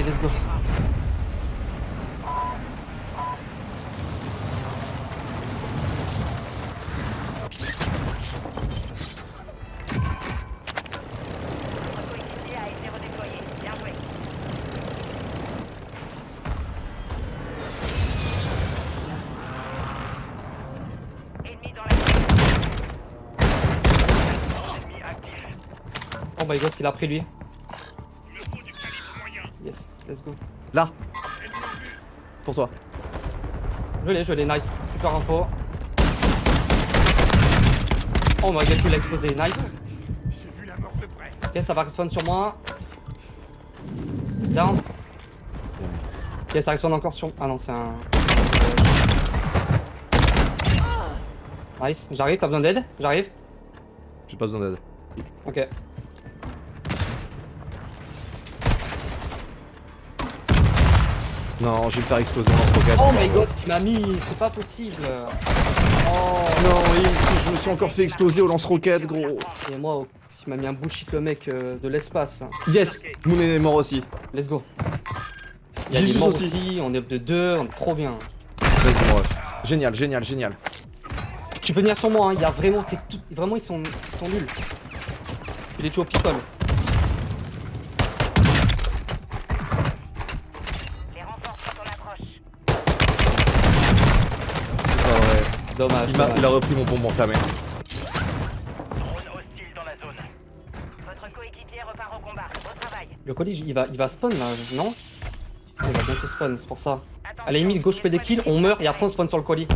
Allez, let's go. Oh my god, ce qu'il a pris lui. Let's go. Là Pour toi. Je l'ai, je l'ai, nice. Super info. Oh my god, il a explosé, nice. Ok, ça va respawn sur moi. Down. Ok, ça respawn encore sur. Ah non, c'est un. Nice, j'arrive, t'as besoin d'aide? J'arrive? J'ai pas besoin d'aide. Ok. Non, je vais me faire exploser ce rocket. Oh my god, ce qu'il m'a mis, c'est pas possible. Oh. Non, oui, si je me suis encore fait exploser au lance-roquette, gros. Et moi, il m'a mis un bullshit le mec euh, de l'espace. Yes Moon est mort aussi. Let's go. Il y a des morts aussi. aussi, on est up de deux, on est trop bien. Mon. Génial, génial, génial. Tu peux venir sur moi, hein. il y a vraiment, c'est tout, vraiment ils sont, ils sont nuls. Il est tué au pistol. Dommage. Il, m'a- dommage. il a repris mon bonbon. Au travail. Le colis, il va, il va spawn là, non Il va bientôt spawn, c'est pour ça. À la limite, gauche fait des kills, on meurt et après on spawn sur le colis.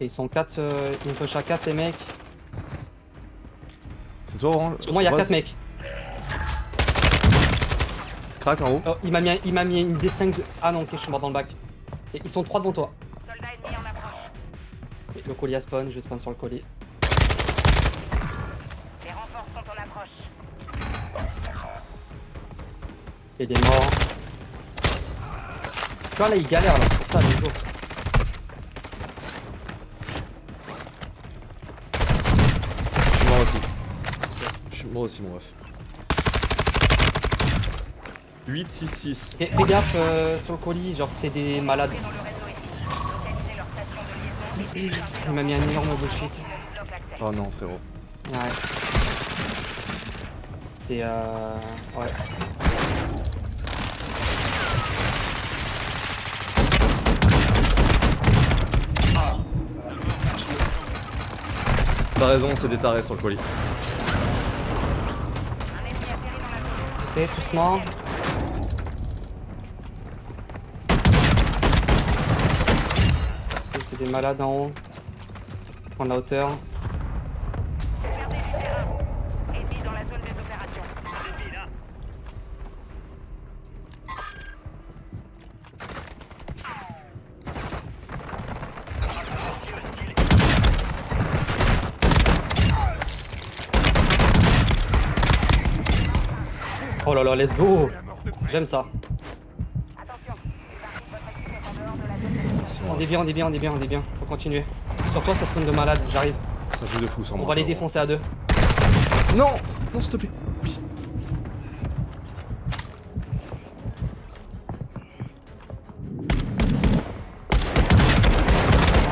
Et ils sont 4, ils me push à 4 les mecs. C'est toi, Orange Sur moi, il y a Rose 4 mecs. Crac en haut. Oh, il m'a mis, il mis une D5 de... Ah non, ok, je suis mort dans le bac. Et ils sont 3 devant toi. Et le colis a spawn, je vais spawn sur le colis. Les renforts sont en approche. Et il est mort. Tu vois là, il galère là, c'est pour ça, les autres. Je suis mort aussi. Je suis mort aussi, mon ref. 8, 6, 6. Fais, fais gaffe euh, sur le colis, genre c'est des malades. Il m'a mis un énorme bullshit. Oh non, frérot. Ouais. C'est euh... Ouais. T'as raison, c'est des tarés sur le colis. Ok, doucement. Ok, C'est des malades en haut. Prendre la hauteur. Oh là là, let's go J'aime ça. On moi. est bien, on est bien, on est bien, on est bien. Faut continuer. Sur toi, ça spawn de malade, j'arrive. Ça fait de fou sur On moi. va les défoncer à deux. Non Non, s'il te plaît. Oui.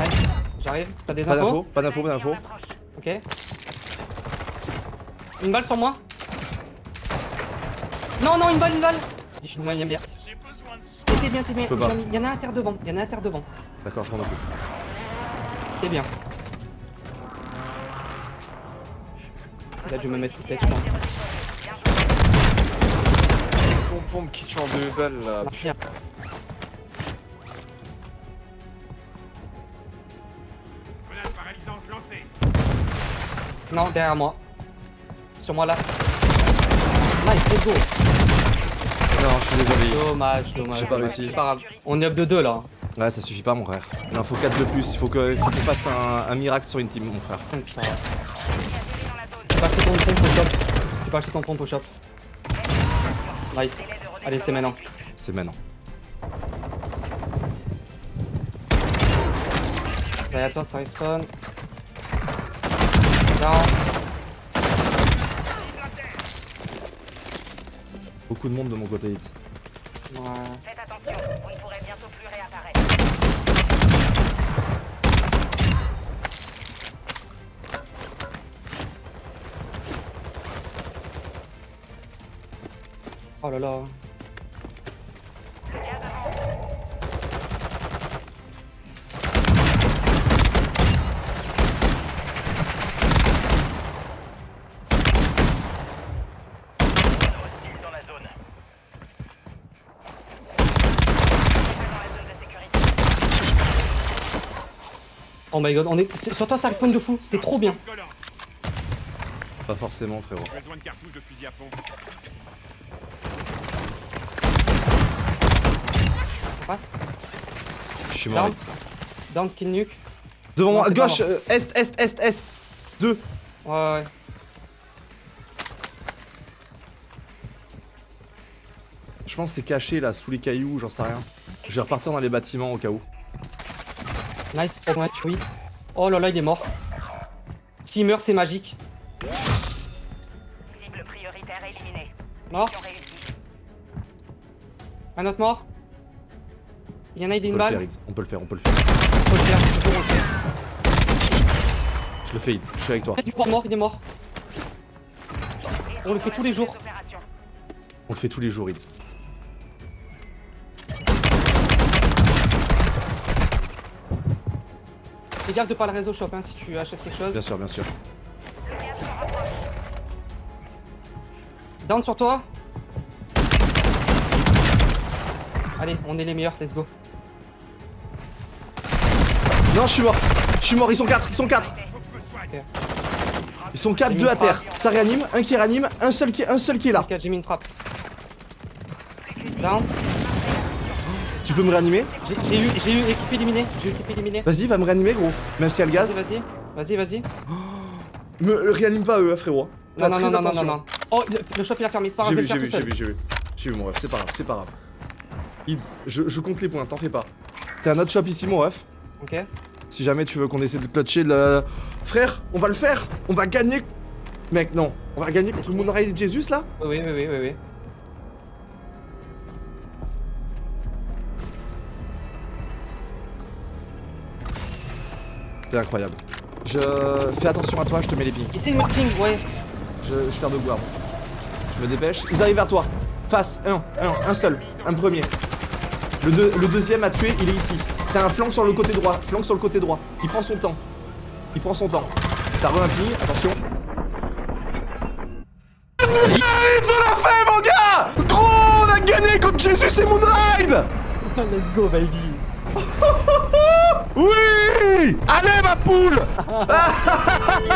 Nice. J'arrive. T'as des Pas infos d'infos, pas d'infos, pas d'infos. Ok. Une balle sur moi. Non, non, une balle, une balle. Je suis moyen bien. T'es bien, t'es bien. Il y en a un à terre devant. Il y en a un à terre devant. D'accord, je m'en occupe. T'es bien. Là, je vais me mettre toute tête, je pense. Son pompe qui tue en deux balles là. Merci. Non, derrière moi. Sur moi là. Nice, let's go. Non, je suis désolé. Dommage, dommage. J'ai pas réussi. C'est pas grave. On est up de 2 là. Ouais, ça suffit pas, mon frère. Il en faut 4 de plus. Il faut il faut qu'on fasse un, un miracle sur une team, mon frère. Ça. Tu peux acheter ton pompe au shop. Tu peux acheter ton pompe au shop. Nice. Allez, c'est maintenant. C'est maintenant. Derrière toi, ça respawn. Down. Beaucoup de monde de mon côté, hit. Ouais. Faites attention, vous ne pourrez bientôt plus réapparaître. Oh là là. Oh my god, on est. Sur toi, ça respawn de fou. T'es trop bien. Pas forcément, frérot. Besoin de cartouches de fusil à pompe. On passe. Je suis mort, Down. Down, skill nuke. Devant moi, gauche, euh, est, est, est, est. Deux. Ouais, ouais, ouais. Je pense que c'est caché là, sous les cailloux, j'en sais rien. Je vais repartir dans les bâtiments au cas où. Nice, oh, ouais, oui. Oh là là, il est mort. S'il meurt, c'est magique. Cible prioritaire éliminée. Mort. Un autre mort. Il y en a, il a On une faire, balle. On peut le faire, on peut le faire. Faut le faire, faut le faire. Je le fais, hit. Je suis avec toi. Il est mort, il est mort. On le fait tous les jours. On le fait tous les jours, hit. Fais gaffe de pas le réseau shop hein, si tu achètes quelque chose. Bien sûr, bien sûr. Down sur toi. Allez, on est les meilleurs, let's go. Non, je suis mort. Je suis mort, ils sont 4, ils sont 4. Ils sont 4, J'ai mis 2 à terre. Ça réanime, un qui réanime, un seul qui, un seul qui est là. Ok, j'ai mis une frappe. Down. Tu peux me réanimer J'ai eu, j'ai eu équipe éliminée. J'ai eu équipe éliminée. Vas-y, va me réanimer, gros. Même si elle Vas-y, gaz. vas-y. Vas-y, vas-y. Me réanime pas eux, frérot. Non, non, non, non, non, non. Oh, le, le shop il a fermé, c'est pas grave, J'ai vu, j'ai vu, j'ai vu, j'ai vu. J'ai vu mon ref, c'est pas grave, c'est pas grave. Ids, je, je compte les points, t'en fais pas. T'as un autre shop ici, mon ref. Ok. Si jamais tu veux qu'on essaie de clutcher le. Frère, on va le faire On va gagner Mec, non. On va gagner contre Moonray et Jesus là Oui, oui, oui, oui, oui. T'es incroyable. Je fais attention à toi, je te mets les pings. Essaye de me ping, ouais. Je, je fais de guard. Je me dépêche. Ils arrivent vers toi. Face, un, un, un seul, un premier. Le, deux- le deuxième à tuer, il est ici. T'as un flanc sur le côté droit, flanc sur le côté droit. Il prend son temps. Il prend son temps. T'as re un ping, attention. Ils on l'a fait mon gars Gros, on a gagné contre Jesus et Moonride Let's go, baby. Oui Allez ma poule